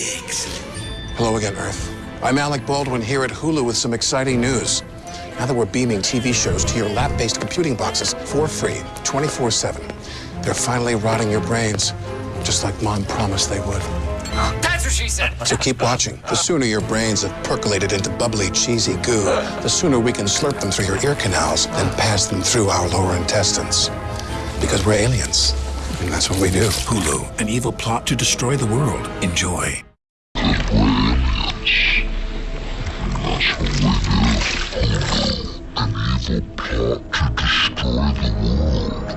Hello again, Earth. I'm Alec Baldwin here at Hulu with some exciting news. Now that we're beaming TV shows to your lap-based computing boxes for free, 24-7, they're finally rotting your brains, just like Mom promised they would. That's what she said. So keep watching. The sooner your brains have percolated into bubbly, cheesy goo, the sooner we can slurp them through your ear canals and pass them through our lower intestines. Because we're aliens, and that's what we do. Hulu, an evil plot to destroy the world. Enjoy. To destroy the world.